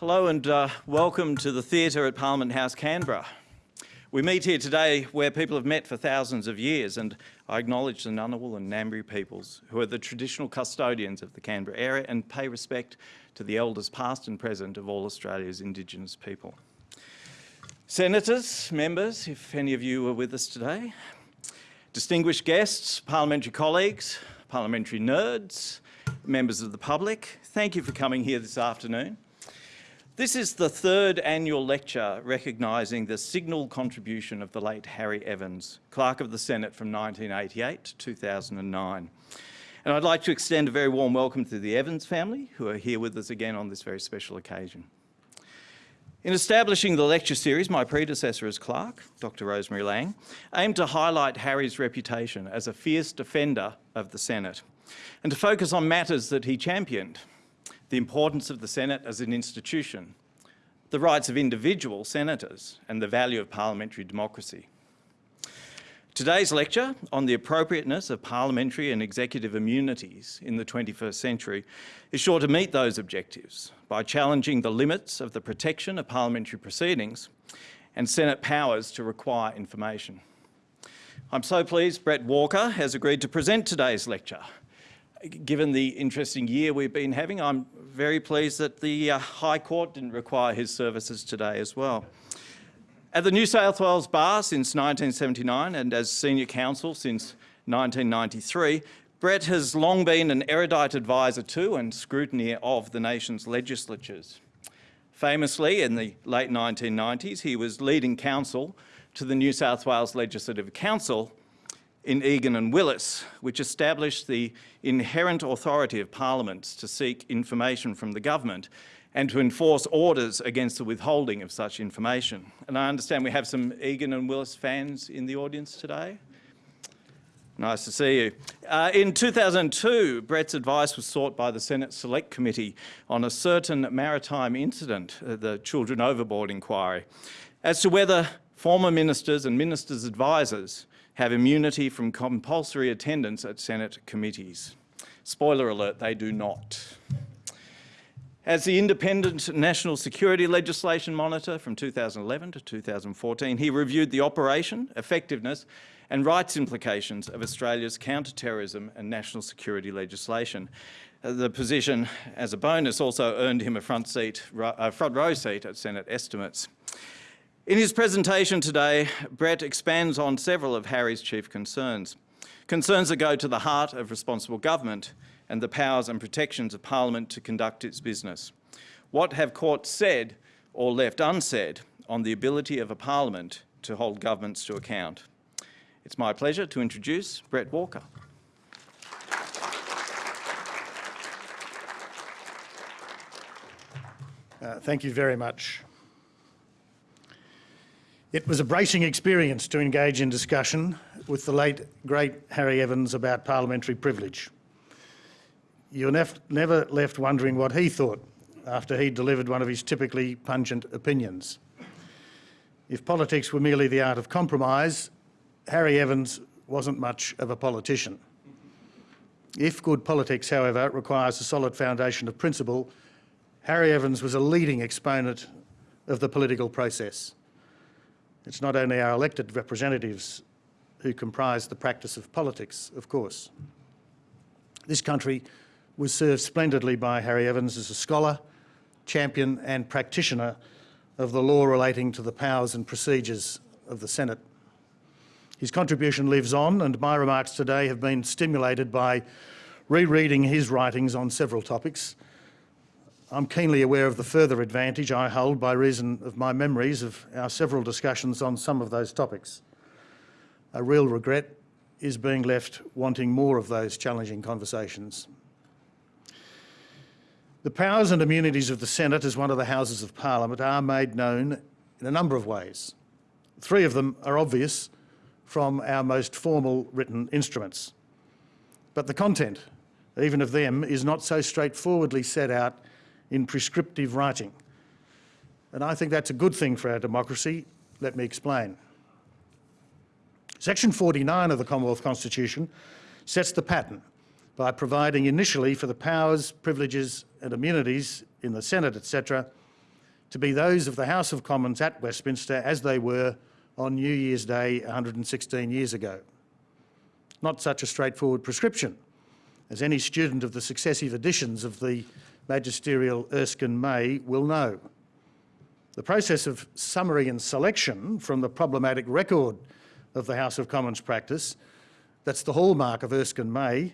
Hello and uh, welcome to the theatre at Parliament House, Canberra. We meet here today where people have met for thousands of years and I acknowledge the Ngunnawal and Ngambri peoples who are the traditional custodians of the Canberra area and pay respect to the elders past and present of all Australia's Indigenous people. Senators, members, if any of you are with us today, distinguished guests, parliamentary colleagues, parliamentary nerds, members of the public, thank you for coming here this afternoon. This is the third annual lecture recognising the signal contribution of the late Harry Evans, Clerk of the Senate from 1988 to 2009. And I'd like to extend a very warm welcome to the Evans family who are here with us again on this very special occasion. In establishing the lecture series, my predecessor as clerk, Dr Rosemary Laing, aimed to highlight Harry's reputation as a fierce defender of the Senate and to focus on matters that he championed, the importance of the Senate as an institution, the rights of individual senators and the value of parliamentary democracy. Today's lecture on the appropriateness of parliamentary and executive immunities in the 21st century is sure to meet those objectives by challenging the limits of the protection of parliamentary proceedings and Senate powers to require information. I'm so pleased Brett Walker has agreed to present today's lecture. Given the interesting year we've been having, I'm very pleased that the uh, High Court didn't require his services today as well. At the New South Wales Bar since 1979 and as Senior Counsel since 1993, Brett has long been an erudite advisor to and scrutineer of the nation's legislatures. Famously, in the late 1990s, he was leading counsel to the New South Wales Legislative Council in Egan and Willis, which established the inherent authority of parliaments to seek information from the government and to enforce orders against the withholding of such information. And I understand we have some Egan and Willis fans in the audience today. Nice to see you. Uh, in 2002, Brett's advice was sought by the Senate Select Committee on a certain maritime incident, the Children Overboard inquiry, as to whether former ministers and ministers' advisors have immunity from compulsory attendance at Senate committees. Spoiler alert, they do not. As the independent National Security Legislation Monitor from 2011 to 2014, he reviewed the operation, effectiveness and rights implications of Australia's counter-terrorism and national security legislation. Uh, the position, as a bonus, also earned him a front, seat, a front row seat at Senate estimates. In his presentation today, Brett expands on several of Harry's chief concerns. Concerns that go to the heart of responsible government and the powers and protections of Parliament to conduct its business. What have courts said or left unsaid on the ability of a Parliament to hold governments to account? It's my pleasure to introduce Brett Walker. Uh, thank you very much. It was a bracing experience to engage in discussion with the late, great Harry Evans about parliamentary privilege you're never left wondering what he thought after he delivered one of his typically pungent opinions. If politics were merely the art of compromise, Harry Evans wasn't much of a politician. If good politics, however, requires a solid foundation of principle, Harry Evans was a leading exponent of the political process. It's not only our elected representatives who comprise the practice of politics, of course. This country was served splendidly by Harry Evans as a scholar, champion and practitioner of the law relating to the powers and procedures of the Senate. His contribution lives on and my remarks today have been stimulated by rereading his writings on several topics. I'm keenly aware of the further advantage I hold by reason of my memories of our several discussions on some of those topics. A real regret is being left wanting more of those challenging conversations. The powers and immunities of the Senate as one of the Houses of Parliament are made known in a number of ways. Three of them are obvious from our most formal written instruments. But the content, even of them, is not so straightforwardly set out in prescriptive writing. And I think that's a good thing for our democracy. Let me explain. Section 49 of the Commonwealth Constitution sets the pattern by providing initially for the powers, privileges and immunities in the Senate, etc., to be those of the House of Commons at Westminster as they were on New Year's Day 116 years ago. Not such a straightforward prescription, as any student of the successive editions of the magisterial Erskine May will know. The process of summary and selection from the problematic record of the House of Commons practice, that's the hallmark of Erskine May,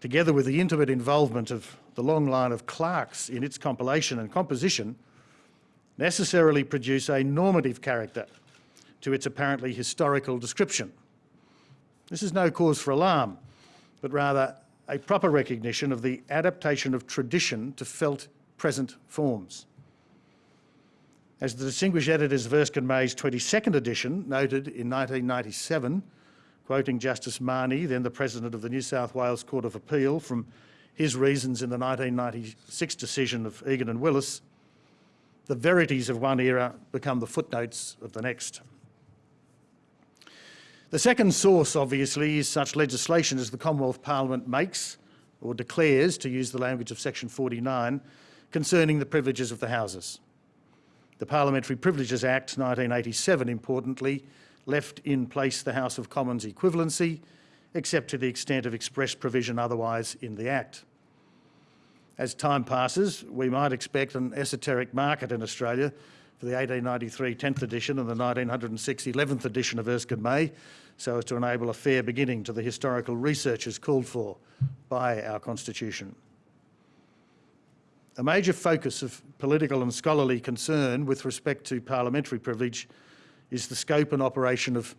together with the intimate involvement of the long line of clerks in its compilation and composition, necessarily produce a normative character to its apparently historical description. This is no cause for alarm, but rather a proper recognition of the adaptation of tradition to felt present forms. As the distinguished editors of Erskine May's 22nd edition noted in 1997, quoting Justice Mahoney, then the President of the New South Wales Court of Appeal, from his reasons in the 1996 decision of Egan and Willis, the verities of one era become the footnotes of the next. The second source, obviously, is such legislation as the Commonwealth Parliament makes or declares, to use the language of section 49, concerning the privileges of the Houses. The Parliamentary Privileges Act 1987, importantly, left in place the House of Commons equivalency, except to the extent of express provision otherwise in the Act. As time passes, we might expect an esoteric market in Australia for the 1893 10th edition and the 1906 11th edition of Erskine May, so as to enable a fair beginning to the historical researches called for by our Constitution. A major focus of political and scholarly concern with respect to parliamentary privilege is the scope and operation of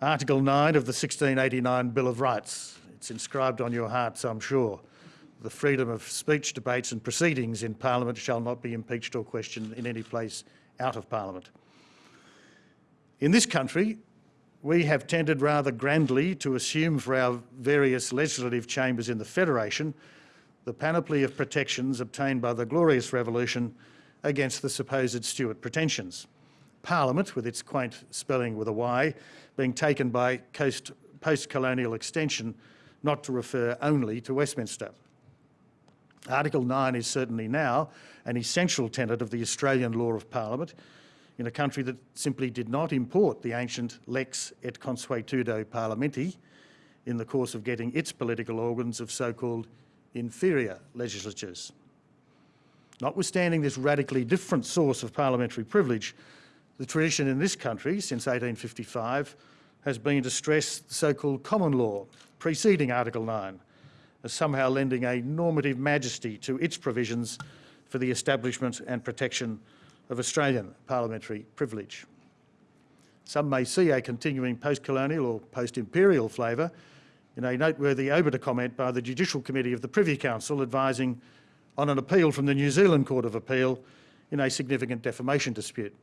Article 9 of the 1689 Bill of Rights. It's inscribed on your hearts, I'm sure. The freedom of speech, debates and proceedings in Parliament shall not be impeached or questioned in any place out of Parliament. In this country, we have tended rather grandly to assume for our various legislative chambers in the Federation the panoply of protections obtained by the Glorious Revolution against the supposed Stuart pretensions. Parliament, with its quaint spelling with a Y, being taken by post-colonial extension not to refer only to Westminster. Article 9 is certainly now an essential tenet of the Australian law of Parliament in a country that simply did not import the ancient lex et consuetudo parliamenti in the course of getting its political organs of so-called inferior legislatures. Notwithstanding this radically different source of parliamentary privilege, the tradition in this country since 1855 has been to stress the so-called common law preceding Article 9 as somehow lending a normative majesty to its provisions for the establishment and protection of Australian parliamentary privilege. Some may see a continuing post-colonial or post-imperial flavour in a noteworthy obiter comment by the Judicial Committee of the Privy Council advising on an appeal from the New Zealand Court of Appeal in a significant defamation dispute.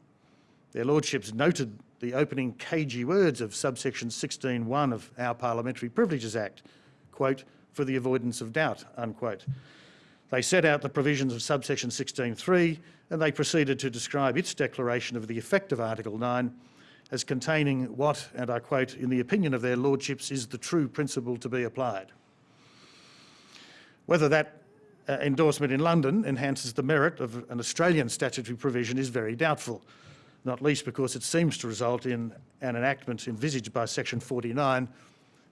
Their Lordships noted the opening cagey words of subsection 16.1 of our Parliamentary Privileges Act, quote, for the avoidance of doubt, unquote. They set out the provisions of subsection 16.3 and they proceeded to describe its declaration of the effect of Article 9 as containing what, and I quote, in the opinion of their lordships, is the true principle to be applied. Whether that uh, endorsement in London enhances the merit of an Australian statutory provision is very doubtful, not least because it seems to result in an enactment envisaged by section 49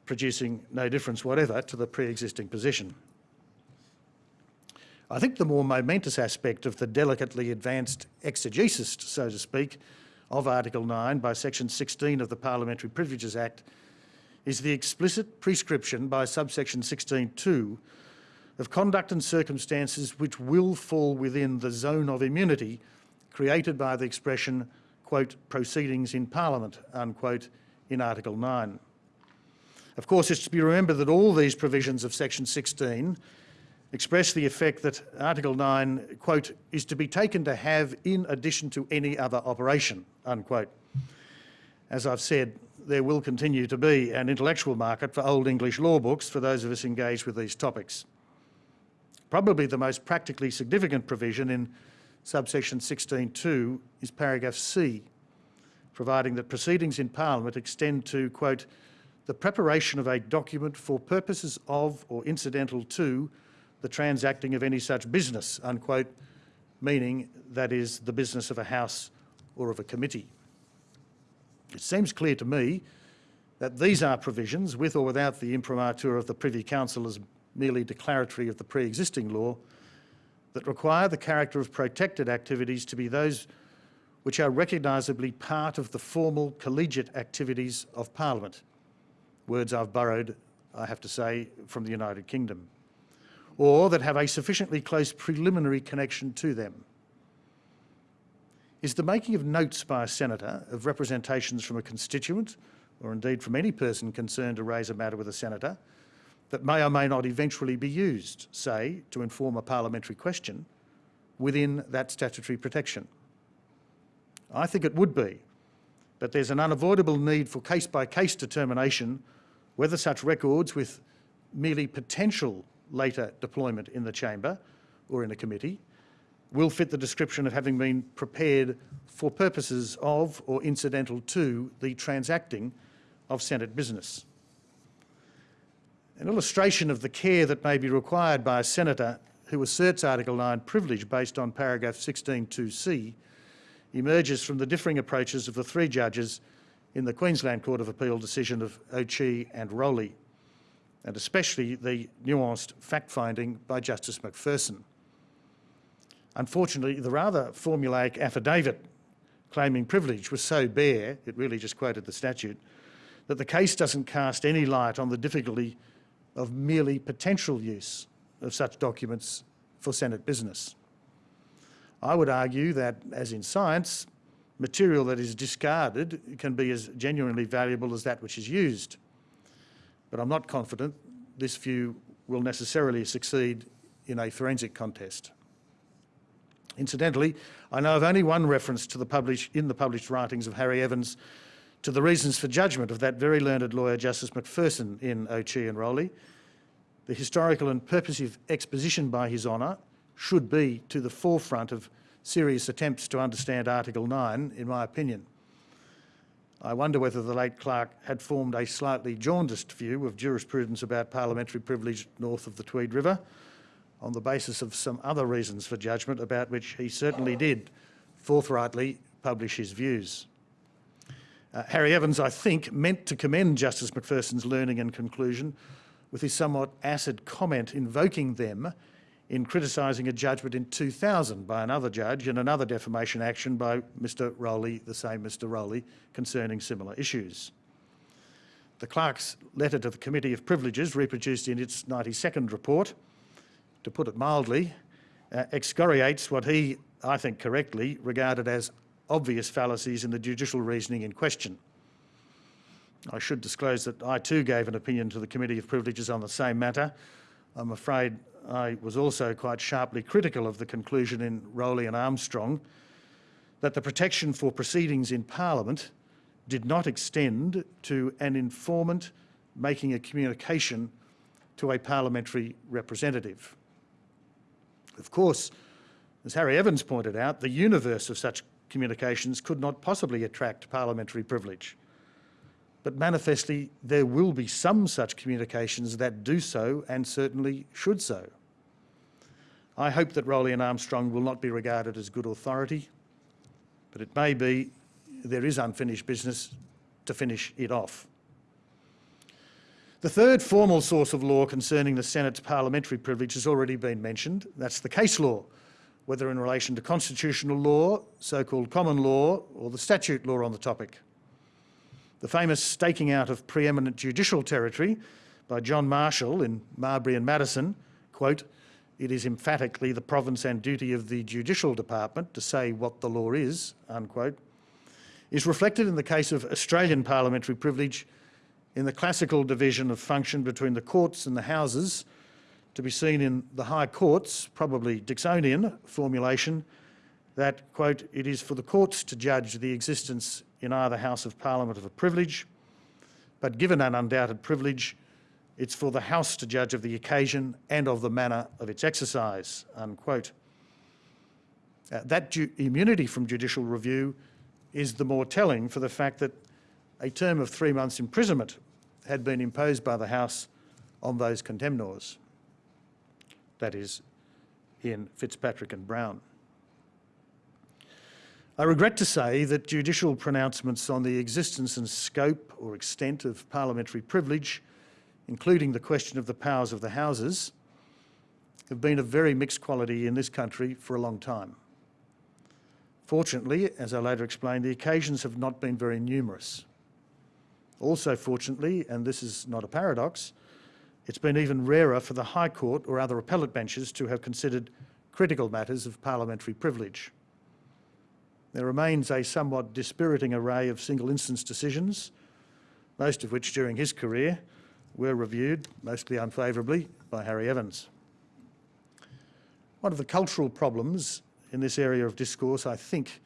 producing no difference whatever to the pre-existing position. I think the more momentous aspect of the delicately advanced exegesis, so to speak, of Article 9 by Section 16 of the Parliamentary Privileges Act is the explicit prescription by subsection 16.2 of conduct and circumstances which will fall within the zone of immunity created by the expression, quote, proceedings in Parliament, unquote, in Article 9. Of course, it's to be remembered that all these provisions of section 16 express the effect that Article 9, quote, is to be taken to have in addition to any other operation, unquote. As I've said, there will continue to be an intellectual market for Old English law books for those of us engaged with these topics. Probably the most practically significant provision in subsection 16.2 is paragraph C, providing that proceedings in Parliament extend to, quote, the preparation of a document for purposes of or incidental to the transacting of any such business, unquote, meaning that is the business of a House or of a committee. It seems clear to me that these are provisions, with or without the imprimatur of the Privy Council as merely declaratory of the pre-existing law, that require the character of protected activities to be those which are recognisably part of the formal collegiate activities of Parliament. Words I've borrowed, I have to say, from the United Kingdom. Or that have a sufficiently close preliminary connection to them. Is the making of notes by a senator of representations from a constituent, or indeed from any person concerned to raise a matter with a senator, that may or may not eventually be used, say, to inform a parliamentary question, within that statutory protection? I think it would be, but there's an unavoidable need for case-by-case determination whether such records with merely potential later deployment in the chamber or in a committee will fit the description of having been prepared for purposes of or incidental to the transacting of Senate business. An illustration of the care that may be required by a senator who asserts Article 9 privilege based on paragraph 16.2c emerges from the differing approaches of the three judges in the Queensland Court of Appeal decision of O'Chee and Rowley, and especially the nuanced fact-finding by Justice Macpherson. Unfortunately, the rather formulaic affidavit claiming privilege was so bare, it really just quoted the statute, that the case doesn't cast any light on the difficulty of merely potential use of such documents for Senate business. I would argue that, as in science, material that is discarded can be as genuinely valuable as that which is used. But I'm not confident this view will necessarily succeed in a forensic contest. Incidentally, I know of only one reference to the in the published writings of Harry Evans to the reasons for judgment of that very learned lawyer Justice Macpherson in O'Chee and Rowley. The historical and purposive exposition by His Honour should be to the forefront of serious attempts to understand Article 9, in my opinion. I wonder whether the late clerk had formed a slightly jaundiced view of jurisprudence about parliamentary privilege north of the Tweed River on the basis of some other reasons for judgment about which he certainly did forthrightly publish his views. Uh, Harry Evans, I think, meant to commend Justice Macpherson's learning and conclusion with his somewhat acid comment invoking them in criticising a judgment in 2000 by another judge and another defamation action by Mr Rowley, the same Mr Rowley, concerning similar issues. The clerk's letter to the Committee of Privileges, reproduced in its 92nd report, to put it mildly, uh, excoriates what he, I think correctly, regarded as obvious fallacies in the judicial reasoning in question. I should disclose that I too gave an opinion to the Committee of Privileges on the same matter. I'm afraid I was also quite sharply critical of the conclusion in Rowley and Armstrong that the protection for proceedings in Parliament did not extend to an informant making a communication to a parliamentary representative. Of course, as Harry Evans pointed out, the universe of such communications could not possibly attract parliamentary privilege. But manifestly, there will be some such communications that do so and certainly should so. I hope that Rowley and Armstrong will not be regarded as good authority, but it may be there is unfinished business to finish it off. The third formal source of law concerning the Senate's parliamentary privilege has already been mentioned. That's the case law, whether in relation to constitutional law, so-called common law, or the statute law on the topic. The famous staking out of preeminent judicial territory by John Marshall in Marbury and Madison, quote, it is emphatically the province and duty of the judicial department to say what the law is, unquote, is reflected in the case of Australian parliamentary privilege in the classical division of function between the courts and the houses, to be seen in the High Courts, probably Dixonian formulation, that, quote, it is for the courts to judge the existence in either House of Parliament of a privilege, but given an undoubted privilege, it's for the House to judge of the occasion and of the manner of its exercise, unquote. Uh, that immunity from judicial review is the more telling for the fact that a term of three months imprisonment had been imposed by the House on those contemnors, that is, in Fitzpatrick and Browne. I regret to say that judicial pronouncements on the existence and scope or extent of parliamentary privilege, including the question of the powers of the Houses, have been of very mixed quality in this country for a long time. Fortunately, as I later explained, the occasions have not been very numerous. Also fortunately, and this is not a paradox, it's been even rarer for the High Court or other appellate benches to have considered critical matters of parliamentary privilege. There remains a somewhat dispiriting array of single instance decisions, most of which during his career were reviewed, mostly unfavourably, by Harry Evans. One of the cultural problems in this area of discourse, I think,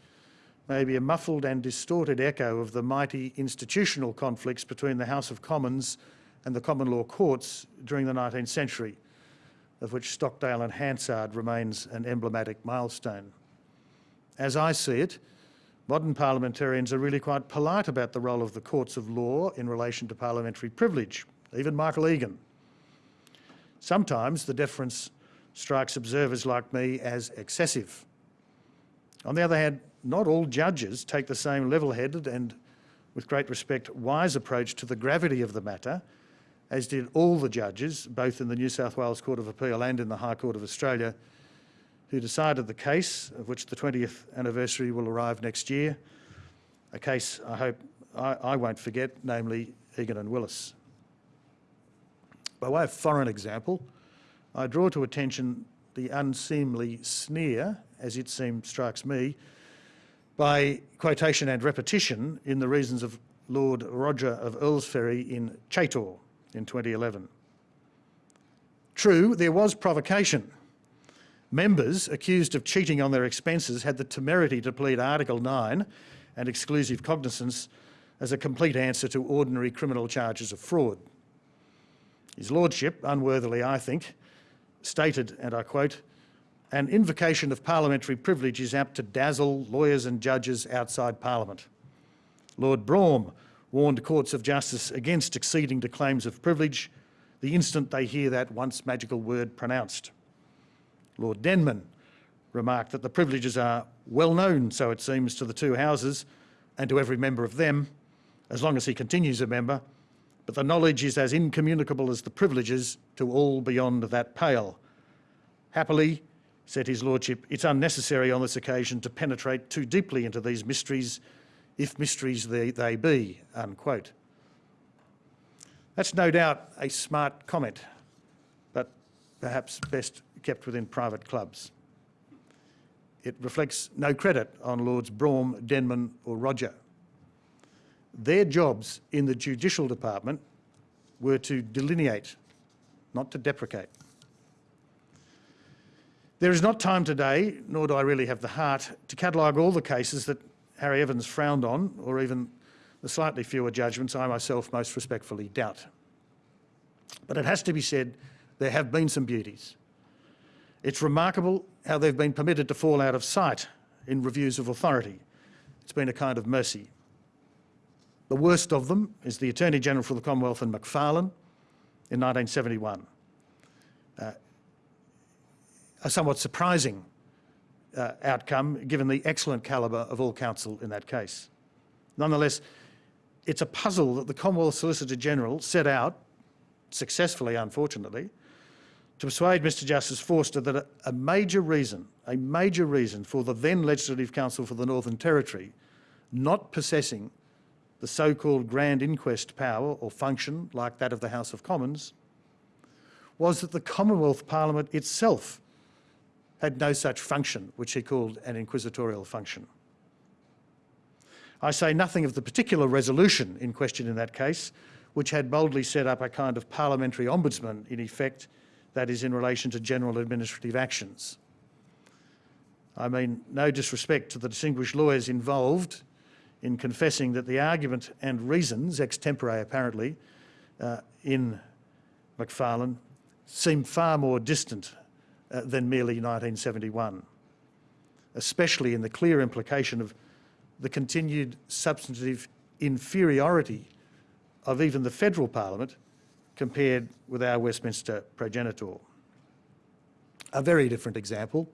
may be a muffled and distorted echo of the mighty institutional conflicts between the House of Commons and the common law courts during the 19th century, of which Stockdale and Hansard remains an emblematic milestone. As I see it, modern parliamentarians are really quite polite about the role of the courts of law in relation to parliamentary privilege, even Michael Egan. Sometimes the deference strikes observers like me as excessive. On the other hand, not all judges take the same level-headed and, with great respect, wise approach to the gravity of the matter, as did all the judges, both in the New South Wales Court of Appeal and in the High Court of Australia, who decided the case, of which the 20th anniversary will arrive next year, a case I hope I, I won't forget, namely Egan and Willis. By way of foreign example, I draw to attention the unseemly sneer, as it seems strikes me, by quotation and repetition in the reasons of Lord Rodger of Earlsferry in Chaytor in 2011. True, there was provocation. Members accused of cheating on their expenses had the temerity to plead Article 9 and exclusive cognizance as a complete answer to ordinary criminal charges of fraud. His Lordship, unworthily I think, stated, and I quote, an invocation of parliamentary privilege is apt to dazzle lawyers and judges outside Parliament. Lord Brougham warned courts of justice against acceding to claims of privilege the instant they hear that once magical word pronounced. Lord Denman remarked that the privileges are well known, so it seems, to the two houses and to every member of them, as long as he continues a member, but the knowledge is as incommunicable as the privileges to all beyond that pale. Happily, said his lordship, it's unnecessary on this occasion to penetrate too deeply into these mysteries, if mysteries they, they be, unquote. That's no doubt a smart comment, but perhaps best kept within private clubs. It reflects no credit on Lords Brougham, Denman or Rodger. Their jobs in the judicial department were to delineate, not to deprecate. There is not time today, nor do I really have the heart, to catalogue all the cases that Harry Evans frowned on, or even the slightly fewer judgments I myself most respectfully doubt. But it has to be said, there have been some beauties. It's remarkable how they've been permitted to fall out of sight in reviews of authority. It's been a kind of mercy. The worst of them is the Attorney General for the Commonwealth in Macfarlane in 1971. Uh, a somewhat surprising uh, outcome given the excellent calibre of all counsel in that case. Nonetheless, it's a puzzle that the Commonwealth Solicitor General set out, successfully unfortunately, to persuade Mr Justice Forster that a, major reason, a major reason for the then Legislative Council for the Northern Territory not possessing the so-called Grand Inquest power or function like that of the House of Commons was that the Commonwealth Parliament itself had no such function, which he called an inquisitorial function. I say nothing of the particular resolution in question in that case, which had boldly set up a kind of parliamentary ombudsman in effect, that is in relation to general administrative actions. I mean no disrespect to the distinguished lawyers involved in confessing that the argument and reasons, extempore apparently, uh, in Macfarlane seem far more distant uh, than merely 1971, especially in the clear implication of the continued substantive inferiority of even the federal parliament compared with our Westminster progenitor. A very different example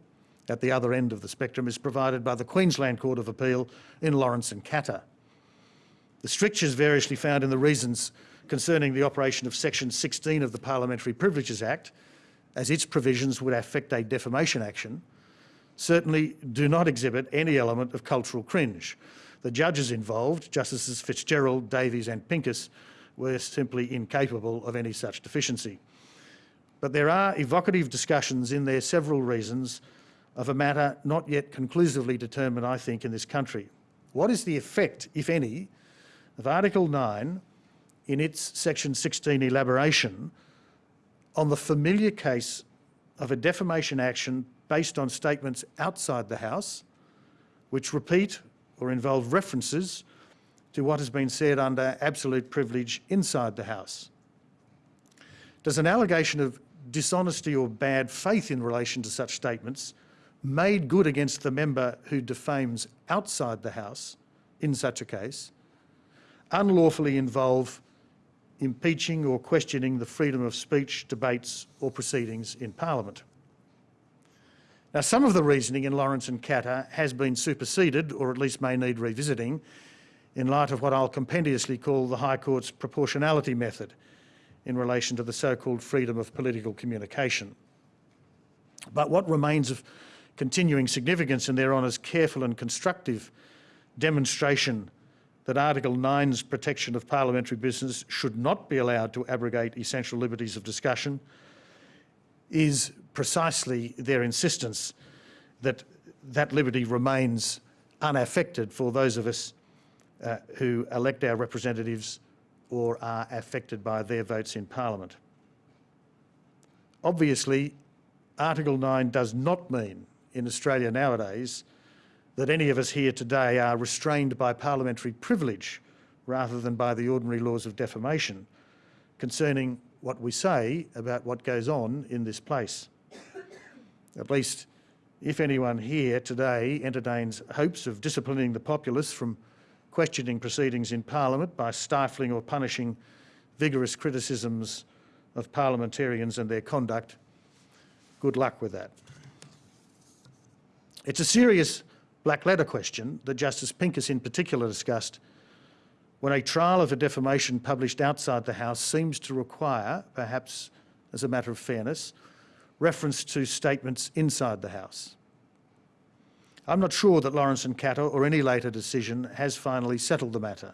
at the other end of the spectrum is provided by the Queensland Court of Appeal in Laurance and Katter. The strictures variously found in the reasons concerning the operation of Section 16 of the Parliamentary Privileges Act, as its provisions would affect a defamation action, certainly do not exhibit any element of cultural cringe. The judges involved, Justices Fitzgerald, Davies and Pincus, were simply incapable of any such deficiency. But there are evocative discussions in their several reasons of a matter not yet conclusively determined, I think, in this country. What is the effect, if any, of Article 9 in its Section 16 elaboration on the familiar case of a defamation action based on statements outside the House, which repeat or involve references to what has been said under absolute privilege inside the House. Does an allegation of dishonesty or bad faith in relation to such statements made good against the member who defames outside the House in such a case unlawfully involve impeaching or questioning the freedom of speech, debates or proceedings in Parliament? Now, some of the reasoning in Laurance and Katter has been superseded, or at least may need revisiting, in light of what I'll compendiously call the High Court's proportionality method in relation to the so-called freedom of political communication. But what remains of continuing significance in their honour's careful and constructive demonstration that Article 9's protection of parliamentary business should not be allowed to abrogate essential liberties of discussion is precisely their insistence that that liberty remains unaffected for those of us uh, who elect our representatives or are affected by their votes in Parliament. Obviously, Article 9 does not mean in Australia nowadays that any of us here today are restrained by parliamentary privilege rather than by the ordinary laws of defamation concerning what we say about what goes on in this place. At least if anyone here today entertains hopes of disciplining the populace from questioning proceedings in Parliament by stifling or punishing vigorous criticisms of parliamentarians and their conduct, good luck with that. It's a serious black letter question that Justice Pincus in particular discussed when a trial of a defamation published outside the House seems to require, perhaps as a matter of fairness, reference to statements inside the House. I'm not sure that Laurance and Katter or any later decision has finally settled the matter.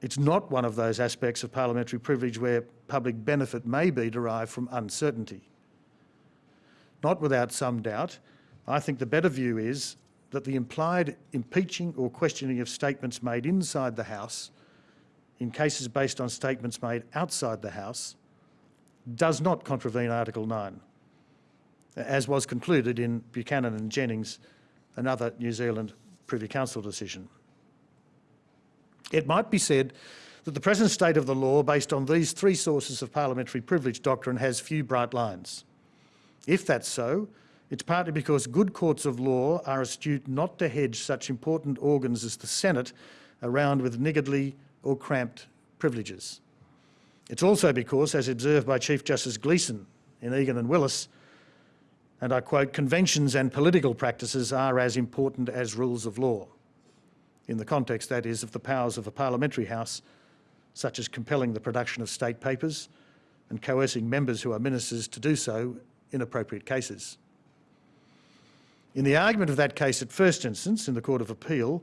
It's not one of those aspects of parliamentary privilege where public benefit may be derived from uncertainty. Not without some doubt, I think the better view is that the implied impeaching or questioning of statements made inside the House in cases based on statements made outside the House does not contravene Article 9, as was concluded in Buchanan and Jennings, another New Zealand Privy Council decision. It might be said that the present state of the law based on these three sources of parliamentary privilege doctrine has few bright lines. If that's so, it's partly because good courts of law are astute not to hedge such important organs as the Senate around with niggardly or cramped privileges. It's also because, as observed by Chief Justice Gleeson in Egan and Willis, and I quote, conventions and political practices are as important as rules of law, in the context, that is, of the powers of a parliamentary house, such as compelling the production of state papers and coercing members who are ministers to do so in appropriate cases. In the argument of that case at first instance in the Court of Appeal,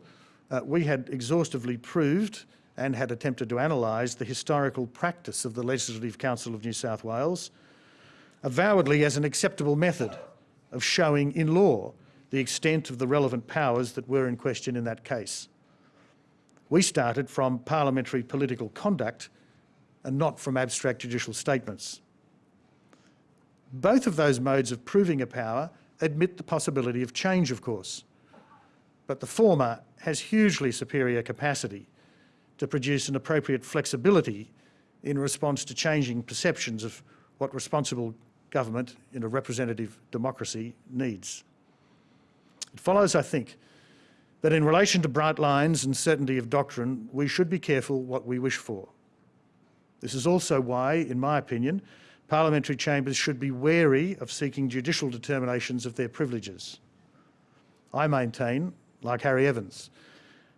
uh, we had exhaustively proved and had attempted to analyse the historical practice of the Legislative Council of New South Wales, avowedly as an acceptable method of showing in law the extent of the relevant powers that were in question in that case. We started from parliamentary political conduct and not from abstract judicial statements. Both of those modes of proving a power admit the possibility of change, of course, but the former has hugely superior capacity to produce an appropriate flexibility in response to changing perceptions of what responsible government in a representative democracy needs. It follows, I think, that in relation to bright lines and certainty of doctrine, we should be careful what we wish for. This is also why, in my opinion, parliamentary chambers should be wary of seeking judicial determinations of their privileges. I maintain, like Harry Evans,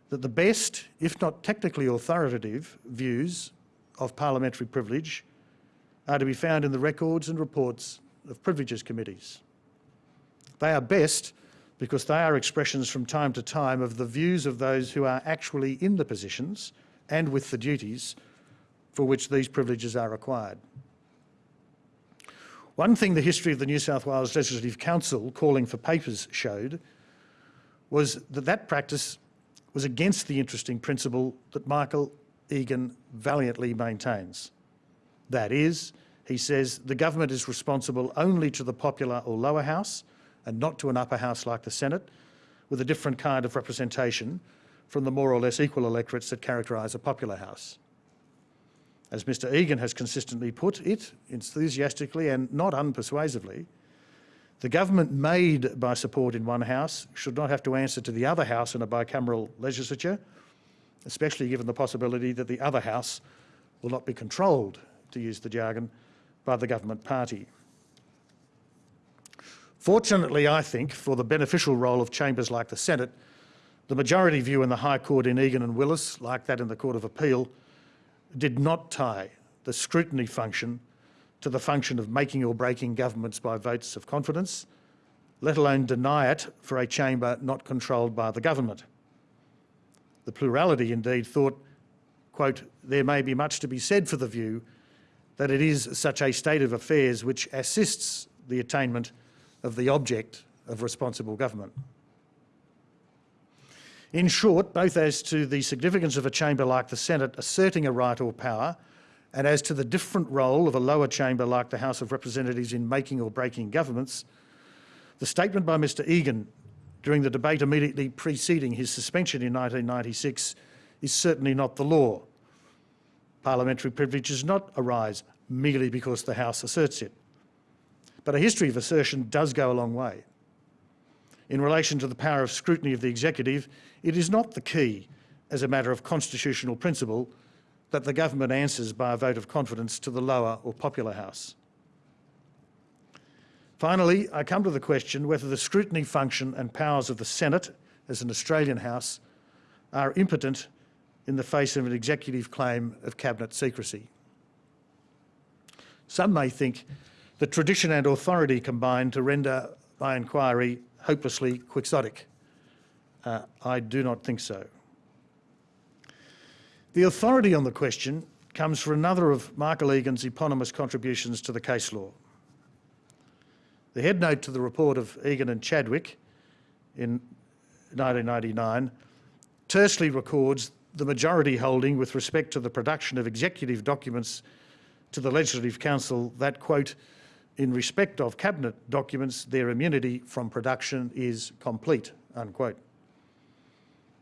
that the best, if not technically authoritative, views of parliamentary privilege are to be found in the records and reports of privileges committees. They are best because they are expressions from time to time of the views of those who are actually in the positions and with the duties for which these privileges are required. One thing the history of the New South Wales Legislative Council calling for papers showed was that that practice was against the interesting principle that Michael Egan valiantly maintains. That is, he says, the government is responsible only to the popular or lower house and not to an upper house like the Senate, with a different kind of representation from the more or less equal electorates that characterise a popular house. As Mr Egan has consistently put it, enthusiastically and not unpersuasively, the government made by support in one house should not have to answer to the other house in a bicameral legislature, especially given the possibility that the other house will not be controlled, to use the jargon, by the government party. Fortunately, I think, for the beneficial role of chambers like the Senate, the majority view in the High Court in Egan and Willis, like that in the Court of Appeal, did not tie the scrutiny function to the function of making or breaking governments by votes of confidence, let alone deny it for a chamber not controlled by the government. The plurality indeed thought, quote, there may be much to be said for the view that it is such a state of affairs which assists the attainment of the object of responsible government. In short, both as to the significance of a chamber like the Senate asserting a right or power and as to the different role of a lower chamber like the House of Representatives in making or breaking governments, the statement by Mr Egan during the debate immediately preceding his suspension in 1996 is certainly not the law. Parliamentary privilege does not arise merely because the House asserts it. But a history of assertion does go a long way. In relation to the power of scrutiny of the executive, it is not the key, as a matter of constitutional principle, that the government answers by a vote of confidence to the lower or popular house. Finally, I come to the question whether the scrutiny function and powers of the Senate as an Australian House are impotent in the face of an executive claim of cabinet secrecy. Some may think that tradition and authority combine to render my inquiry hopelessly quixotic. Uh, I do not think so. The authority on the question comes from another of Michael Egan's eponymous contributions to the case law. The headnote to the report of Egan and Chadwick in 1999 tersely records the majority holding with respect to the production of executive documents to the Legislative Council that, quote, in respect of cabinet documents, their immunity from production is complete, unquote.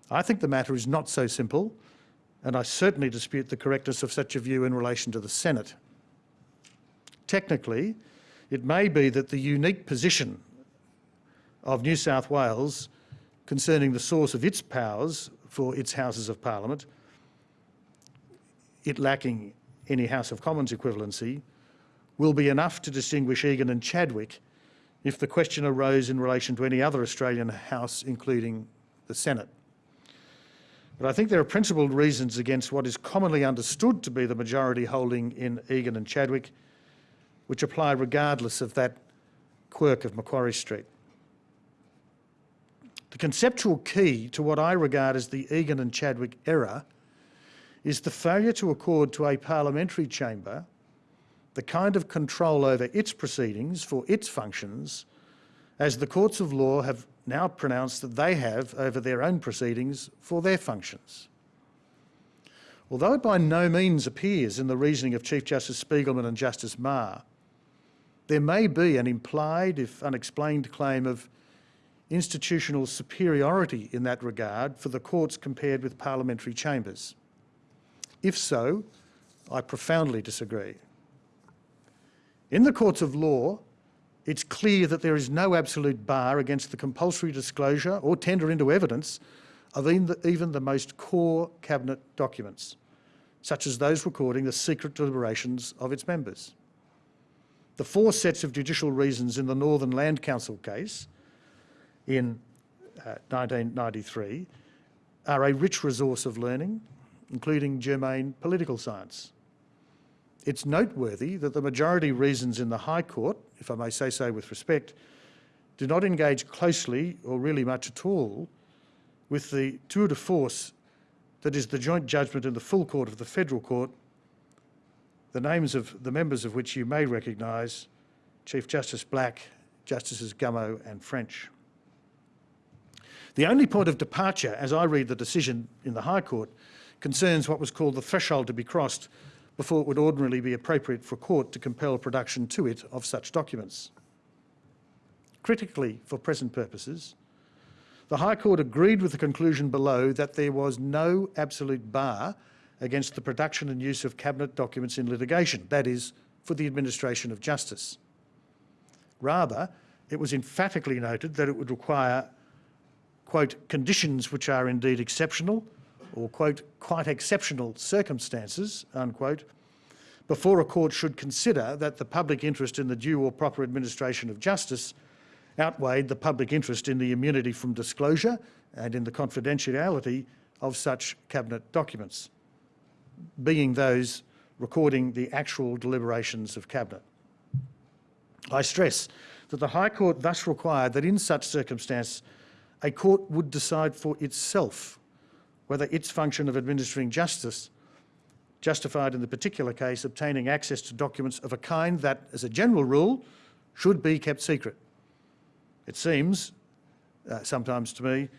I think the matter is not so simple, and I certainly dispute the correctness of such a view in relation to the Senate. Technically, it may be that the unique position of New South Wales concerning the source of its powers for its Houses of Parliament, it lacking any House of Commons equivalency, will be enough to distinguish Egan and Chadwick if the question arose in relation to any other Australian House, including the Senate. But I think there are principled reasons against what is commonly understood to be the majority holding in Egan and Chadwick, which apply regardless of that quirk of Macquarie Street. The conceptual key to what I regard as the Egan and Chadwick error is the failure to accord to a parliamentary chamber the kind of control over its proceedings for its functions as the courts of law have now pronounced that they have over their own proceedings for their functions. Although it by no means appears in the reasoning of Chief Justice Spigelman and Justice Meagher, there may be an implied, if unexplained, claim of institutional superiority in that regard for the courts compared with parliamentary chambers. If so, I profoundly disagree. In the courts of law, it's clear that there is no absolute bar against the compulsory disclosure or tender into evidence of even the most core cabinet documents, such as those recording the secret deliberations of its members. The four sets of judicial reasons in the Northern Land Council case in uh, 1993 are a rich resource of learning, including germane political science. It's noteworthy that the majority reasons in the High Court, if I may say so with respect, do not engage closely or really much at all with the tour de force that is the joint judgment in the full court of the Federal Court, the names of the members of which you may recognise, Chief Justice Black, Justices Gummow and French. The only point of departure, as I read the decision in the High Court, concerns what was called the threshold to be crossed before it would ordinarily be appropriate for a court to compel production to it of such documents. Critically, for present purposes, the High Court agreed with the conclusion below that there was no absolute bar against the production and use of Cabinet documents in litigation, that is, for the administration of justice. Rather, it was emphatically noted that it would require, quote, conditions which are indeed exceptional, or, quote, quite exceptional circumstances, unquote, before a court should consider that the public interest in the due or proper administration of justice outweighed the public interest in the immunity from disclosure and in the confidentiality of such cabinet documents, being those recording the actual deliberations of cabinet. I stress that the High Court thus required that in such circumstance a court would decide for itself whether its function of administering justice justified in the particular case obtaining access to documents of a kind that, as a general rule, should be kept secret. It seems, uh, sometimes to me,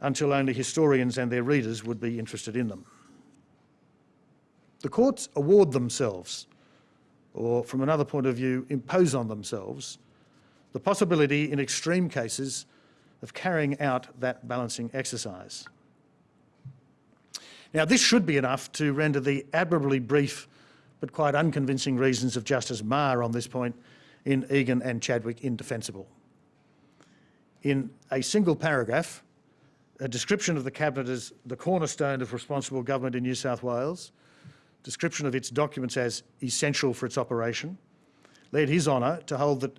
until only historians and their readers would be interested in them. The courts award themselves, or from another point of view, impose on themselves, the possibility in extreme cases of carrying out that balancing exercise. Now, this should be enough to render the admirably brief but quite unconvincing reasons of Justice Meagher on this point in Egan and Chadwick indefensible. In a single paragraph, a description of the Cabinet as the cornerstone of responsible government in New South Wales, description of its documents as essential for its operation, led His Honour to hold that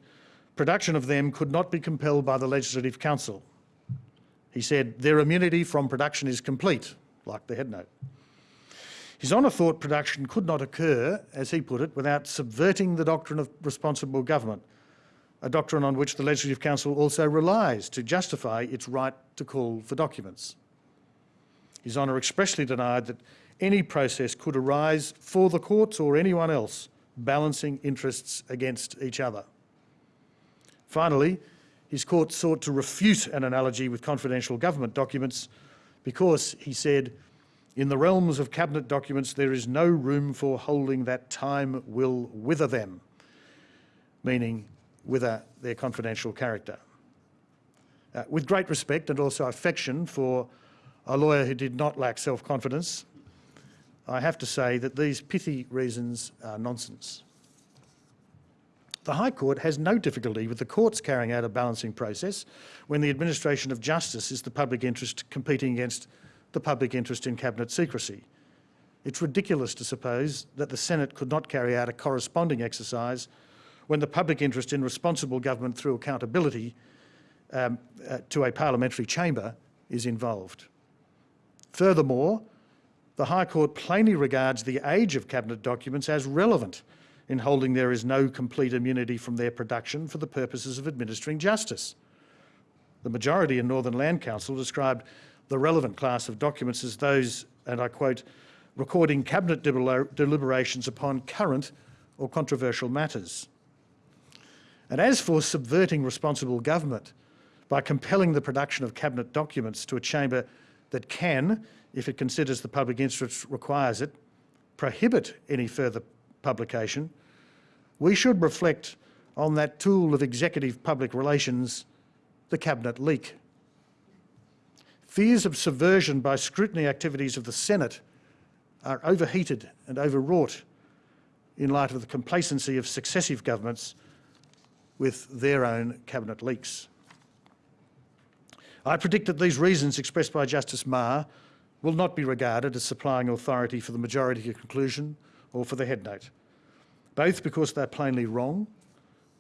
production of them could not be compelled by the Legislative Council. He said, their immunity from production is complete, like the head note. His Honour thought production could not occur, as he put it, without subverting the doctrine of responsible government, a doctrine on which the Legislative Council also relies to justify its right to call for documents. His Honour expressly denied that any process could arise for the courts or anyone else balancing interests against each other. Finally, his court sought to refute an analogy with confidential government documents because, he said, in the realms of cabinet documents there is no room for holding that time will wither them, meaning wither their confidential character. Uh, with great respect and also affection for a lawyer who did not lack self-confidence, I have to say that these pithy reasons are nonsense. The High Court has no difficulty with the courts carrying out a balancing process when the administration of justice is the public interest competing against the public interest in cabinet secrecy. It's ridiculous to suppose that the Senate could not carry out a corresponding exercise when the public interest in responsible government through accountability um, uh, to a parliamentary chamber is involved. Furthermore, the High Court plainly regards the age of cabinet documents as relevant in holding there is no complete immunity from their production for the purposes of administering justice. The majority in Northern Land Council described the relevant class of documents as those, and I quote, recording cabinet deliberations upon current or controversial matters. And as for subverting responsible government by compelling the production of cabinet documents to a chamber that can, if it considers the public interest requires it, prohibit any further publication, we should reflect on that tool of executive public relations, the cabinet leak. Fears of subversion by scrutiny activities of the Senate are overheated and overwrought in light of the complacency of successive governments with their own cabinet leaks. I predict that these reasons expressed by Justice Meagher will not be regarded as supplying authority for the majority conclusion or for the head note. Both because they're plainly wrong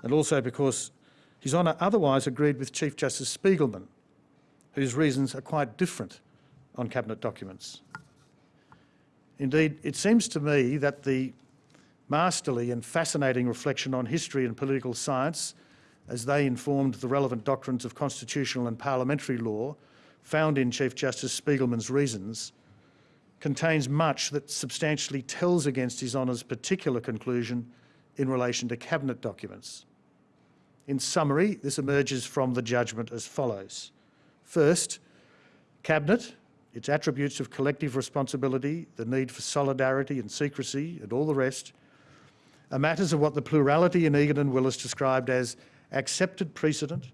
and also because His Honour otherwise agreed with Chief Justice Spigelman, whose reasons are quite different on Cabinet documents. Indeed, it seems to me that the masterly and fascinating reflection on history and political science as they informed the relevant doctrines of constitutional and parliamentary law found in Chief Justice Spigelman's reasons contains much that substantially tells against His Honour's particular conclusion in relation to Cabinet documents. In summary, this emerges from the judgment as follows. First, Cabinet, its attributes of collective responsibility, the need for solidarity and secrecy and all the rest, are matters of what the plurality in Egan and Willis described as accepted precedent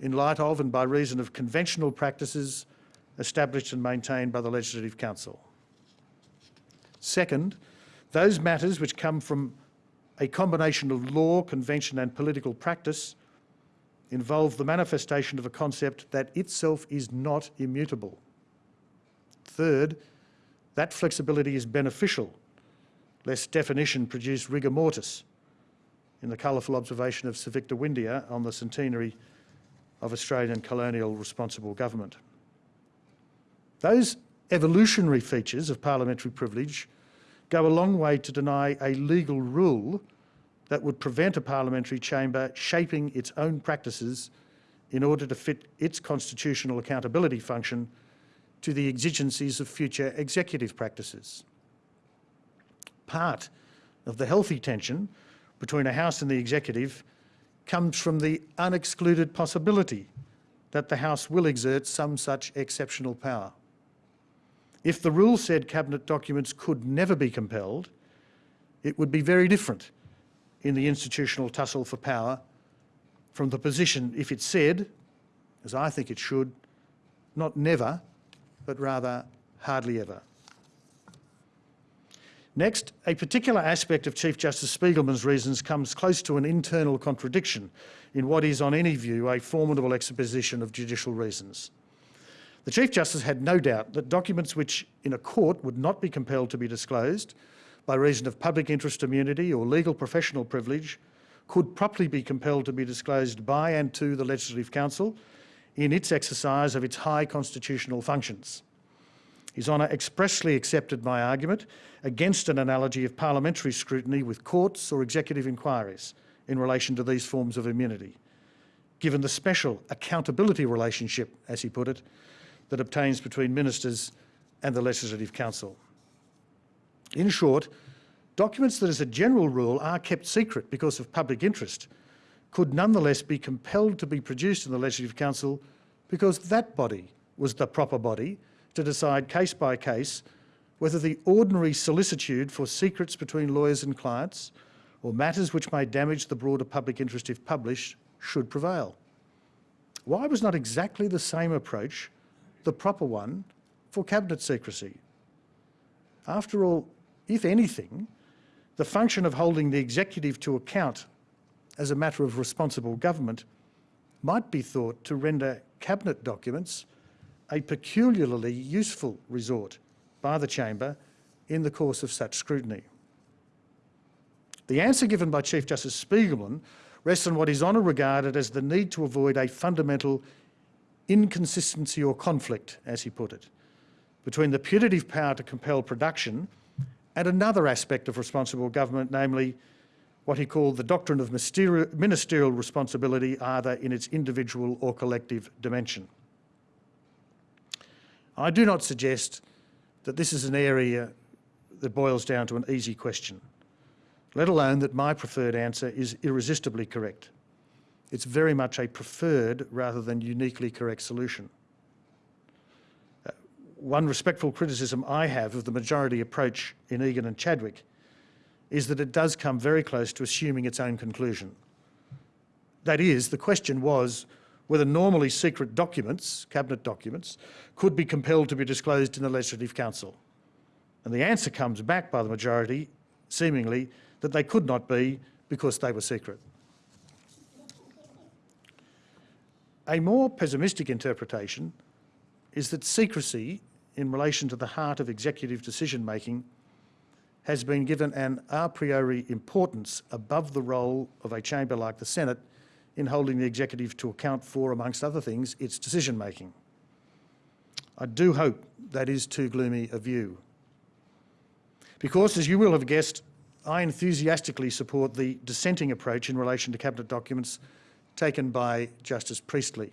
in light of and by reason of conventional practices established and maintained by the Legislative Council. Second, those matters which come from a combination of law, convention and political practice involve the manifestation of a concept that itself is not immutable. Third, that flexibility is beneficial, lest definition produce rigor mortis in the colourful observation of Sir Victor Windeyer on the centenary of Australian colonial responsible government. Those evolutionary features of parliamentary privilege go a long way to deny a legal rule that would prevent a parliamentary chamber shaping its own practices in order to fit its constitutional accountability function to the exigencies of future executive practices. Part of the healthy tension between a House and the Executive comes from the unexcluded possibility that the House will exert some such exceptional power. If the rule said Cabinet documents could never be compelled, it would be very different in the institutional tussle for power from the position if it said, as I think it should, not never, but rather hardly ever. Next, a particular aspect of Chief Justice Spigelman's reasons comes close to an internal contradiction in what is, on any view, a formidable exposition of judicial reasons. The Chief Justice had no doubt that documents which, in a court, would not be compelled to be disclosed by reason of public interest immunity or legal professional privilege could properly be compelled to be disclosed by and to the Legislative Council in its exercise of its high constitutional functions. His Honour expressly accepted my argument against an analogy of parliamentary scrutiny with courts or executive inquiries in relation to these forms of immunity, given the special accountability relationship, as he put it, that obtains between ministers and the Legislative Council. In short, documents that as a general rule are kept secret because of public interest could nonetheless be compelled to be produced in the Legislative Council because that body was the proper body to decide case by case whether the ordinary solicitude for secrets between lawyers and clients or matters which may damage the broader public interest if published should prevail. Why was not exactly the same approach the proper one for cabinet secrecy? After all, if anything, the function of holding the executive to account as a matter of responsible government might be thought to render cabinet documents a peculiarly useful resort by the chamber in the course of such scrutiny. The answer given by Chief Justice Spigelman rests on what His Honour regarded as the need to avoid a fundamental inconsistency or conflict, as he put it, between the putative power to compel production and another aspect of responsible government, namely what he called the doctrine of ministerial responsibility, either in its individual or collective dimension. I do not suggest that this is an area that boils down to an easy question, let alone that my preferred answer is irresistibly correct. It's very much a preferred rather than uniquely correct solution. Uh, one respectful criticism I have of the majority approach in Egan and Chadwick is that it does come very close to assuming its own conclusion. That is, the question was whether normally secret documents, cabinet documents, could be compelled to be disclosed in the Legislative Council. And the answer comes back by the majority, seemingly, that they could not be because they were secret. A more pessimistic interpretation is that secrecy in relation to the heart of executive decision making has been given an a priori importance above the role of a chamber like the Senate in holding the executive to account for, amongst other things, its decision making. I do hope that is too gloomy a view. Because, as you will have guessed, I enthusiastically support the dissenting approach in relation to Cabinet documents taken by Justice Priestley.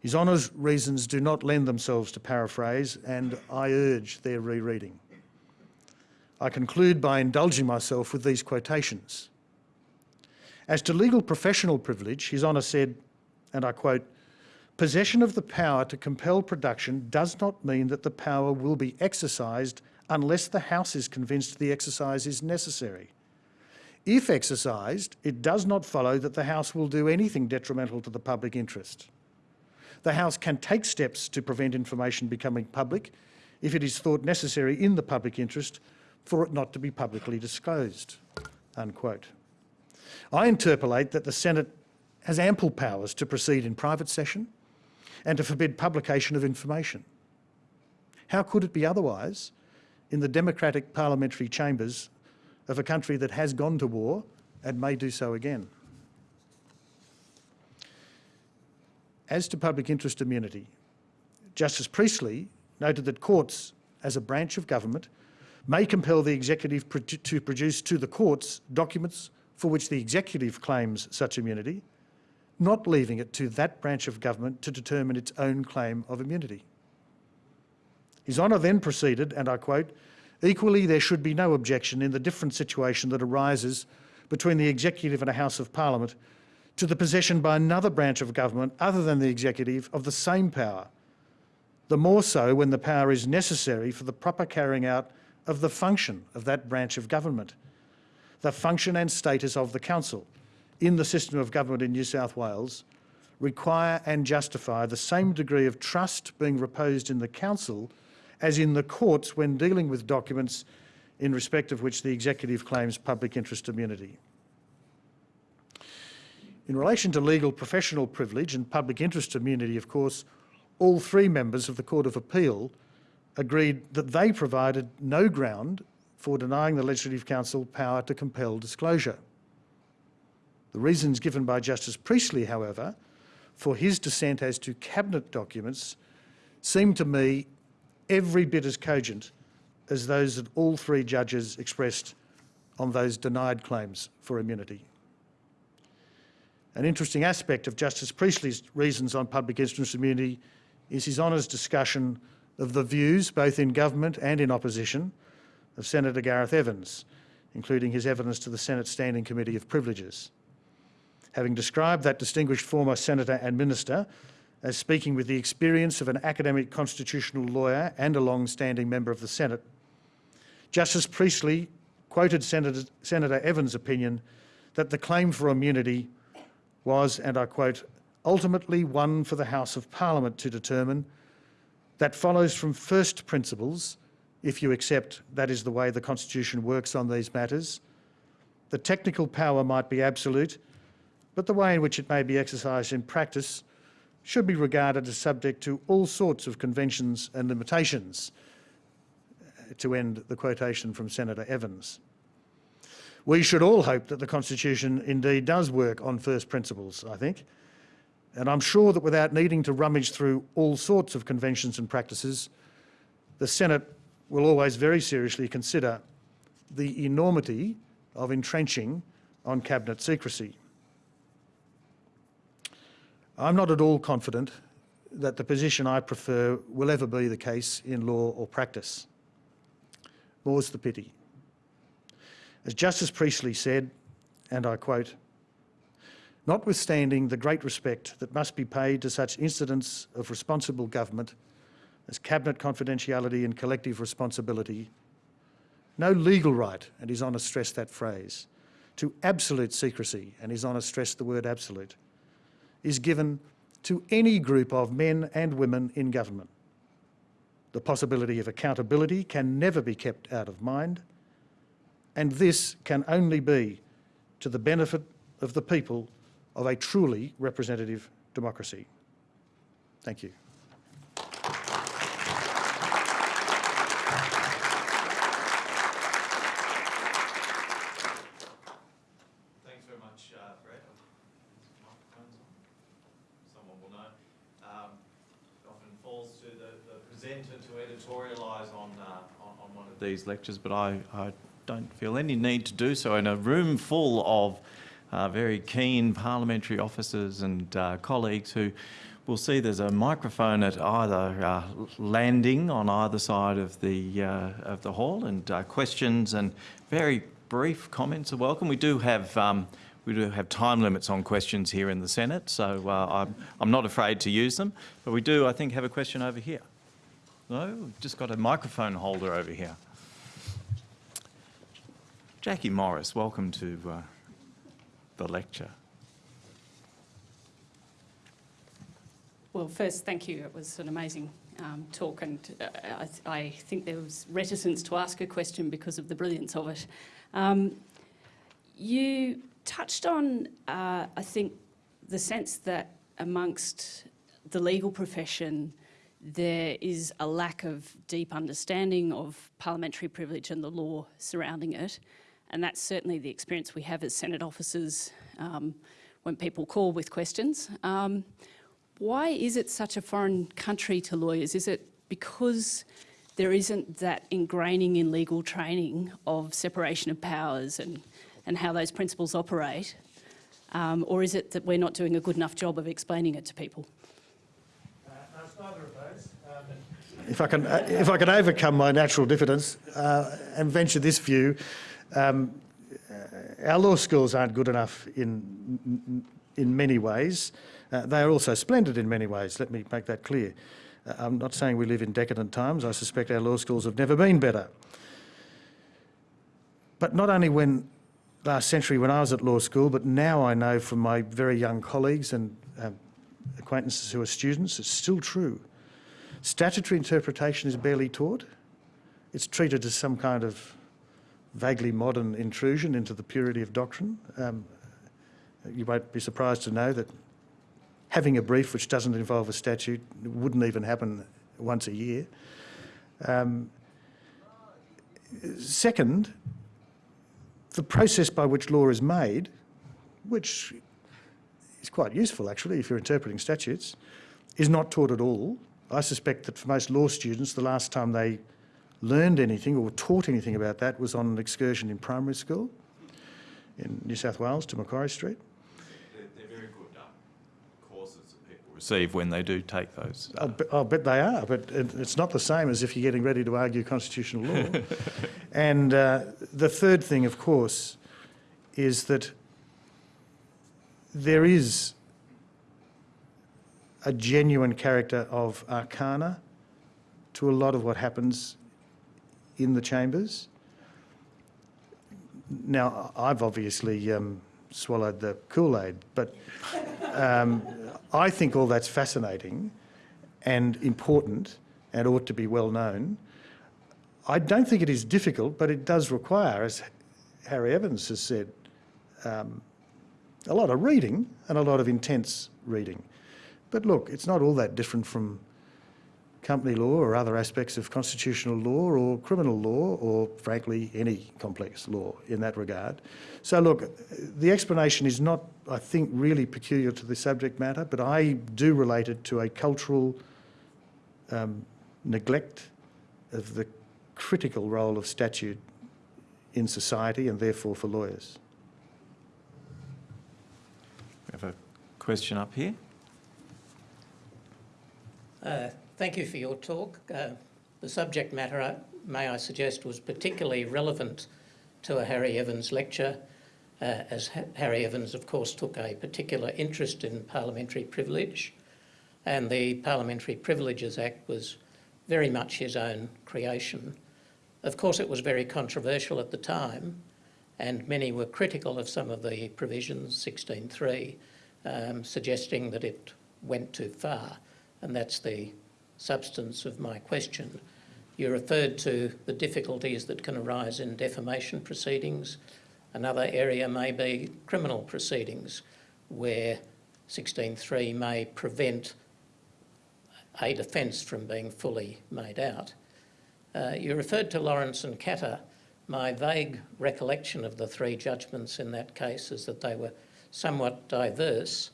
His Honour's reasons do not lend themselves to paraphrase, and I urge their rereading. I conclude by indulging myself with these quotations. As to legal professional privilege, His Honour said, and I quote, possession of the power to compel production does not mean that the power will be exercised unless the House is convinced the exercise is necessary. If exercised, it does not follow that the House will do anything detrimental to the public interest. The House can take steps to prevent information becoming public if it is thought necessary in the public interest for it not to be publicly disclosed." Unquote. I interpolate that the Senate has ample powers to proceed in private session and to forbid publication of information. How could it be otherwise in the democratic parliamentary chambers of a country that has gone to war and may do so again? As to public interest immunity, Justice Priestley noted that courts, as a branch of government, may compel the executive to produce to the courts documents for which the executive claims such immunity, not leaving it to that branch of government to determine its own claim of immunity. His Honour then proceeded, and I quote, equally there should be no objection in the different situation that arises between the executive and a House of Parliament to the possession by another branch of government other than the executive of the same power, the more so when the power is necessary for the proper carrying out of the function of that branch of government, the function and status of the council in the system of government in New South Wales require and justify the same degree of trust being reposed in the council as in the courts when dealing with documents in respect of which the executive claims public interest immunity. In relation to legal professional privilege and public interest immunity, of course, all three members of the Court of Appeal agreed that they provided no ground for denying the Legislative Council power to compel disclosure. The reasons given by Justice Priestley, however, for his dissent as to cabinet documents seem to me every bit as cogent as those that all three judges expressed on those denied claims for immunity. An interesting aspect of Justice Priestley's reasons on public interest immunity is his Honour's discussion of the views, both in government and in opposition, of Senator Gareth Evans, including his evidence to the Senate Standing Committee of Privileges. Having described that distinguished former senator and minister as speaking with the experience of an academic constitutional lawyer and a long-standing member of the Senate, Justice Priestley quoted Senator, Senator Evans' opinion that the claim for immunity was, and I quote, ultimately one for the House of Parliament to determine that follows from first principles, if you accept that is the way the Constitution works on these matters. The technical power might be absolute, but the way in which it may be exercised in practice should be regarded as subject to all sorts of conventions and limitations, uh, to end the quotation from Senator Evans. We should all hope that the Constitution indeed does work on first principles, I think, and I'm sure that without needing to rummage through all sorts of conventions and practices, the Senate will always very seriously consider the enormity of entrenching on cabinet secrecy. I'm not at all confident that the position I prefer will ever be the case in law or practice. More's the pity. As Justice Priestley said, and I quote, notwithstanding the great respect that must be paid to such incidents of responsible government as cabinet confidentiality and collective responsibility, no legal right, and His Honour stressed that phrase, to absolute secrecy, and His Honour stressed the word absolute, is given to any group of men and women in government. The possibility of accountability can never be kept out of mind, and this can only be to the benefit of the people of a truly representative democracy. Thank you. much, uh, Bret. Microphone's on. Someone will know. Um, it often falls to the, the presenter to editorialise on, these lectures, but I, I don't feel any need to do so in a room full of uh, very keen parliamentary officers and uh, colleagues who will see there's a microphone at either uh, landing on either side of the, uh, of the hall and uh, questions and very brief comments are welcome. We do have um, we do have time limits on questions here in the Senate, so uh, I'm, I'm not afraid to use them. But we do, I think, have a question over here. No, just got a microphone holder over here. Jackie Morris, welcome to uh, the lecture. Well, first, thank you. It was an amazing um, talk, and uh, I, I, think there was reticence to ask a question because of the brilliance of it. Um, you touched on, uh, I think, the sense that amongst the legal profession, there is a lack of deep understanding of parliamentary privilege and the law surrounding it. And that's certainly the experience we have as Senate officers um, when people call with questions. Um, why is it such a foreign country to lawyers? Is it because there isn't that ingraining in legal training of separation of powers and, and how those principles operate? Um, or is it that we're not doing a good enough job of explaining it to people? Uh, no, it's neither of those. Um, if I can, uh, if I can overcome my natural diffidence uh, and venture this view, um, uh, our law schools aren't good enough in in many ways. Uh, they are also splendid in many ways. Let me make that clear. Uh, I'm not saying we live in decadent times. I suspect our law schools have never been better. But not only when last century when I was at law school, but now I know from my very young colleagues and um, acquaintances who are students, it's still true. Statutory interpretation is barely taught. It's treated as some kind of vaguely modern intrusion into the purity of doctrine. Um, you won't be surprised to know that having a brief which doesn't involve a statute wouldn't even happen once a year. Um, second, the process by which law is made, which is quite useful actually if you're interpreting statutes, is not taught at all. I suspect that for most law students, the last time they learned anything or were taught anything about that was on an excursion in primary school in New South Wales to Macquarie Street. They're, very good um, courses that people receive when they do take those. Uh, I'll, be, I'll, bet they are, but it, it's not the same as if you're getting ready to argue constitutional law. and uh, the third thing, of course, is that there is a genuine character of arcana to a lot of what happens in the chambers. Now, I've obviously um, swallowed the Kool-Aid, but um, I think all that's fascinating and important and ought to be well known. I don't think it is difficult, but it does require, as Harry Evans has said, um, a lot of reading and a lot of intense reading. But look, it's not all that different from company law or other aspects of constitutional law or criminal law or, frankly, any complex law in that regard. So, look, the explanation is not, I think, really peculiar to the subject matter, but I do relate it to a cultural um, neglect of the critical role of statute in society and therefore for lawyers. We have a question up here. Uh, thank you for your talk. Uh, the subject matter, uh, may I suggest, was particularly relevant to a Harry Evans lecture, uh, as ha Harry Evans, of course, took a particular interest in parliamentary privilege, and the Parliamentary Privileges Act was very much his own creation. Of course, it was very controversial at the time, and many were critical of some of the provisions, 16.3, um, suggesting that it went too far and that's the substance of my question. You referred to the difficulties that can arise in defamation proceedings. Another area may be criminal proceedings, where 16.3 may prevent a defence from being fully made out. Uh, you referred to Laurance and Katter my vague recollection of the three judgments in that case is that they were somewhat diverse,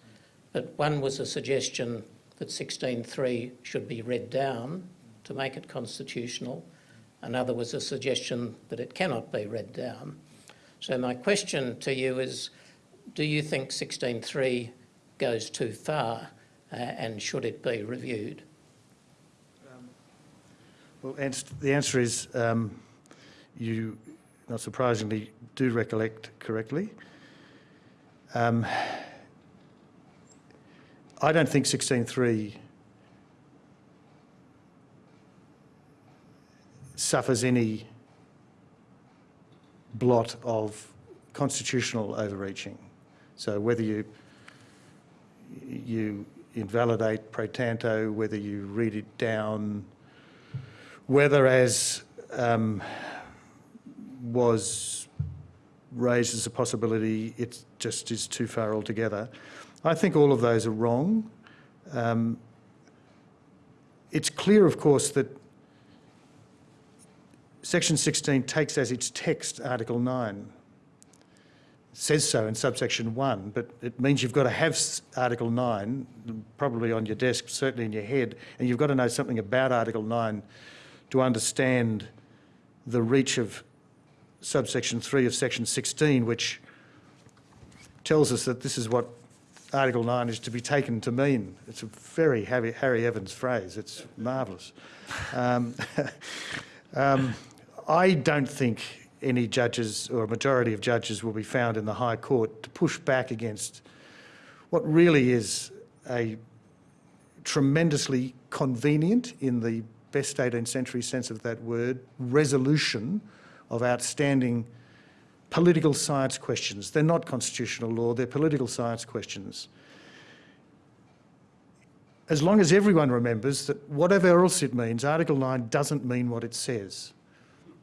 but one was a suggestion that 16.3 should be read down to make it constitutional. Another was a suggestion that it cannot be read down. So my question to you is, do you think 16.3 goes too far uh, and should it be reviewed? Well, ans- the answer is um, you, not surprisingly, do recollect correctly. Um, I don't think 16.3 suffers any blot of constitutional overreaching. So whether you you invalidate pro tanto, whether you read it down, whether as um, was raised as a possibility, it just is too far altogether. I think all of those are wrong. Um, it's clear, of course, that Section 16 takes as its text Article 9. It says so in subsection 1, but it means you've got to have Article 9, probably on your desk, certainly in your head, and you've got to know something about Article 9 to understand the reach of subsection 3 of section 16, which tells us that this is what Article 9 is to be taken to mean. It's a very Harry, Harry Evans phrase. It's marvellous. Um, um, I don't think any judges or a majority of judges will be found in the High Court to push back against what really is a tremendously convenient, in the best 18th century sense of that word, resolution of outstanding political science questions. They're not constitutional law, they're political science questions. As long as everyone remembers that whatever else it means, Article 9 doesn't mean what it says.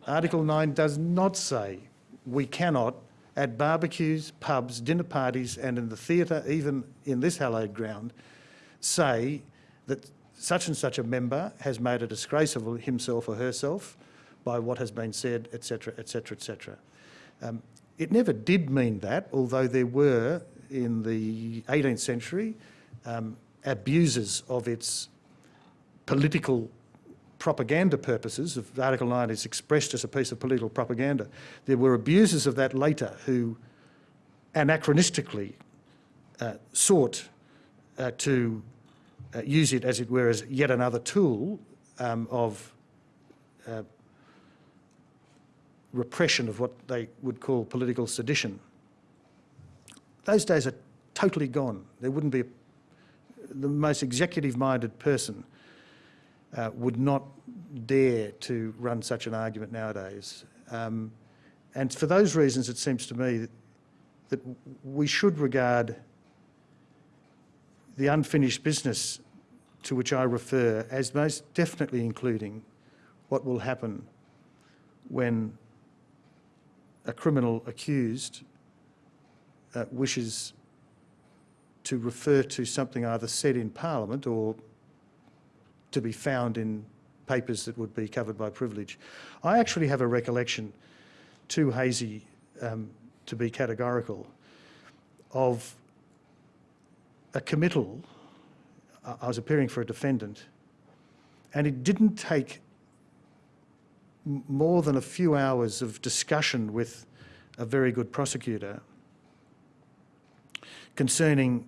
Article 9 does not say we cannot, at barbecues, pubs, dinner parties, and in the theatre, even in this hallowed ground, say that such and such a member has made a disgrace of himself or herself by what has been said, etc., etc., etc. Um, it never did mean that, although there were in the 18th century um, abuses of its political propaganda purposes, if Article 9 is expressed as a piece of political propaganda, there were abusers of that later who anachronistically uh, sought uh, to uh, use it, as it were, as yet another tool um, of uh, repression of what they would call political sedition. Those days are totally gone. There wouldn't be a, the most executive-minded person uh, would not dare to run such an argument nowadays. Um, and for those reasons, it seems to me that, that we should regard the unfinished business to which I refer as most definitely including what will happen when a criminal accused uh, wishes to refer to something either said in Parliament or to be found in papers that would be covered by privilege. I actually have a recollection, too hazy um, to be categorical, of a committal. I was appearing for a defendant, and it didn't take more than a few hours of discussion with a very good prosecutor concerning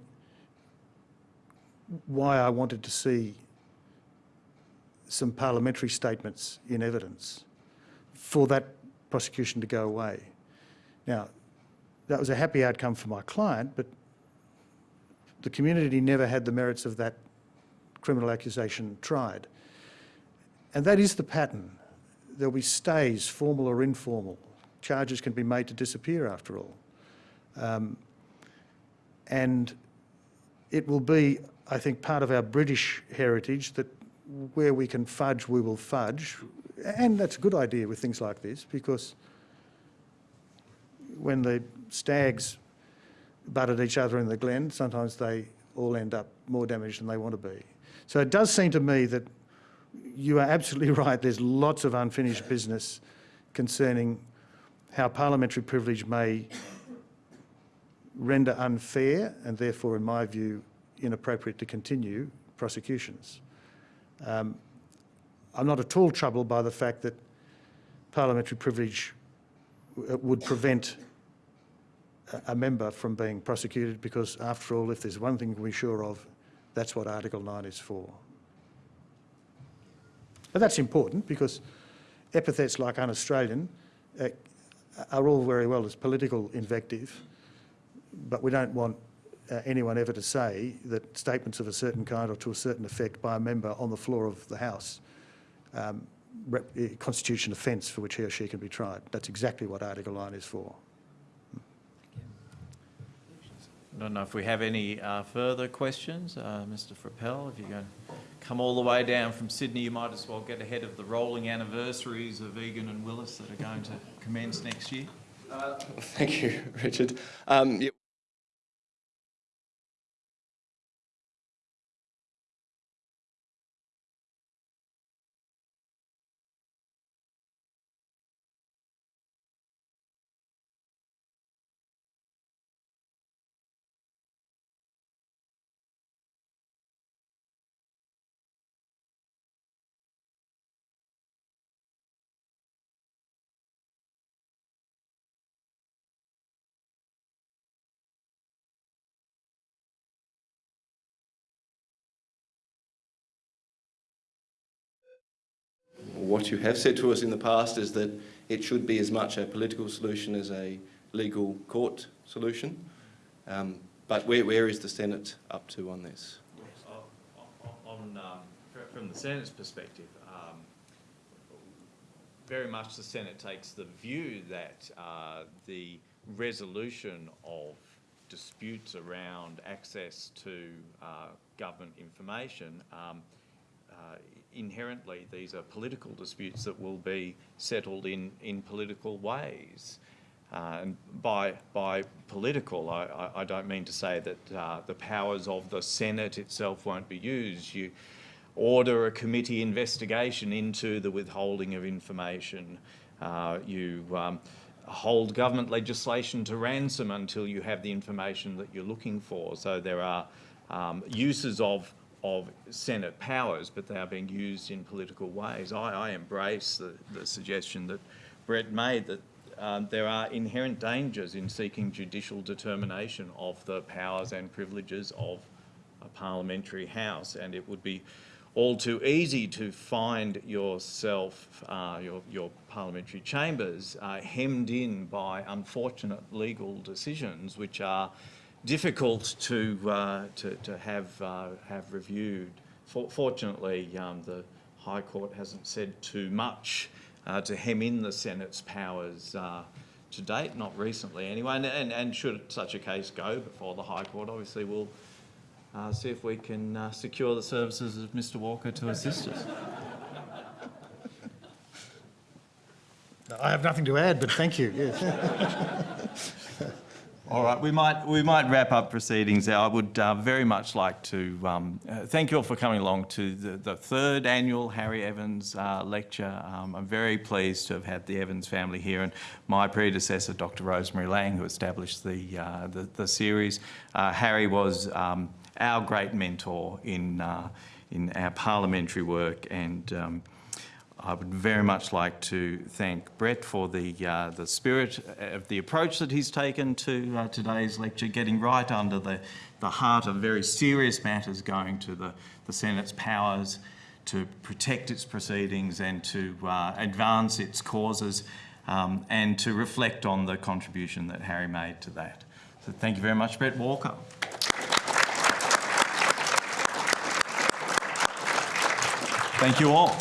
why I wanted to see some parliamentary statements in evidence for that prosecution to go away. Now, that was a happy outcome for my client, but the community never had the merits of that criminal accusation tried. And that is the pattern. There'll be stays, formal or informal. Charges can be made to disappear after all. Um, and it will be, I think, part of our British heritage that where we can fudge, we will fudge. And that's a good idea with things like this because when the stags butt at each other in the glen, sometimes they all end up more damaged than they want to be. So it does seem to me that you are absolutely right. There's lots of unfinished business concerning how parliamentary privilege may render unfair and therefore, in my view, inappropriate to continue prosecutions. Um, I'm not at all troubled by the fact that parliamentary privilege would prevent a- a member from being prosecuted because, after all, if there's one thing we're sure of, that's what Article 9 is for. But that's important because epithets like un-Australian uh, are all very well as political invective, but we don't want uh, anyone ever to say that statements of a certain kind or to a certain effect by a member on the floor of the House um, uh, constitute an offence for which he or she can be tried. That's exactly what Article 9 is for. I don't know if we have any uh, further questions. Uh, Mr Frappell, if you're going to come all the way down from Sydney, you might as well get ahead of the rolling anniversaries of Egan and Willis that are going to commence next year. Thank you, Richard. Um, yeah, what you have said to us in the past is that it should be as much a political solution as a legal court solution. Um, but where, where is the Senate up to on this? On, um, from the Senate's perspective, um, very much the Senate takes the view that uh, the resolution of disputes around access to uh, government information um, uh, inherently these are political disputes that will be settled in, in political ways. Uh, and by, by political, I, I, don't mean to say that uh, the powers of the Senate itself won't be used. You order a committee investigation into the withholding of information. Uh, you um, hold government legislation to ransom until you have the information that you're looking for. So there are um, uses of of Senate powers, but they are being used in political ways. I, I embrace the, the suggestion that Bret made that um, there are inherent dangers in seeking judicial determination of the powers and privileges of a parliamentary house, and it would be all too easy to find yourself, uh, your, your parliamentary chambers, uh, hemmed in by unfortunate legal decisions which are difficult to, uh, to, to have, uh, have reviewed. For, fortunately, um, the High Court hasn't said too much uh, to hem in the Senate's powers uh, to date, not recently anyway, and, and, and should such a case go before the High Court, obviously we'll uh, see if we can uh, secure the services of Mr Walker to assist us. I have nothing to add, but thank you. Yes. All right, we might we might wrap up proceedings there. I would uh, very much like to um, uh, thank you all for coming along to the, the third annual Harry Evans uh, lecture. Um, I'm very pleased to have had the Evans family here and my predecessor, Dr. Rosemary Laing, who established the uh, the, the, series. Uh, Harry was um, our great mentor in uh, in our parliamentary work and. I would very much like to thank Bret for the, uh, the spirit of the approach that he's taken to uh, today's lecture, getting right under the, the heart of very serious matters going to the, the Senate's powers to protect its proceedings and to uh, advance its causes um, and to reflect on the contribution that Harry made to that. So thank you very much, Bret Walker. Thank you all.